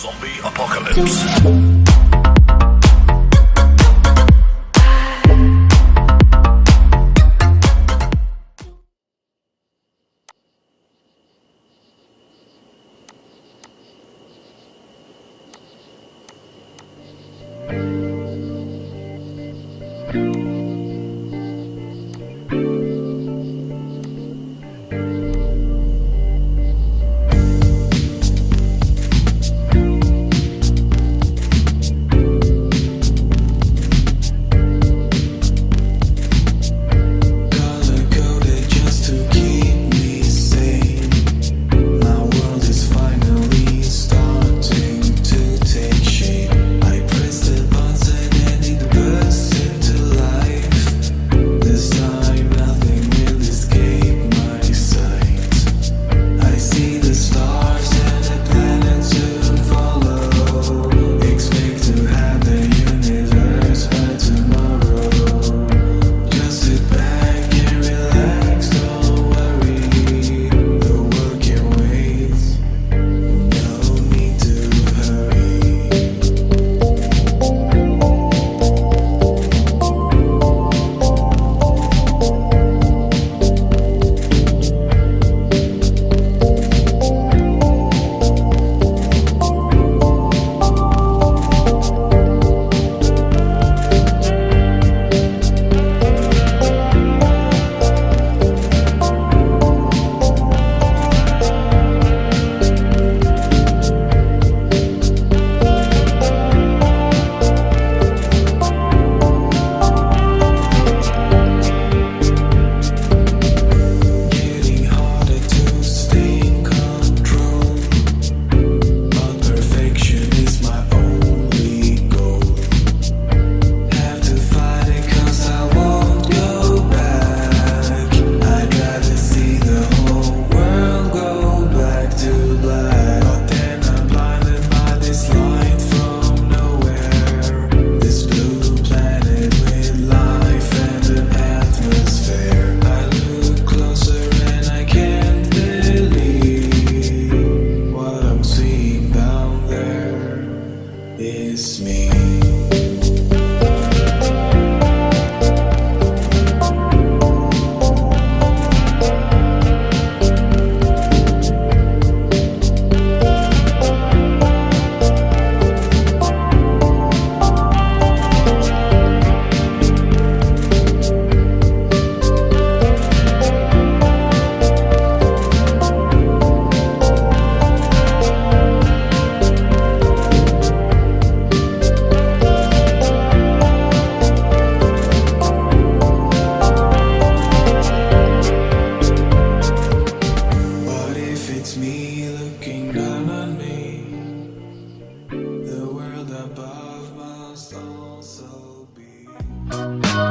Zombie Apocalypse. is me. Oh, oh,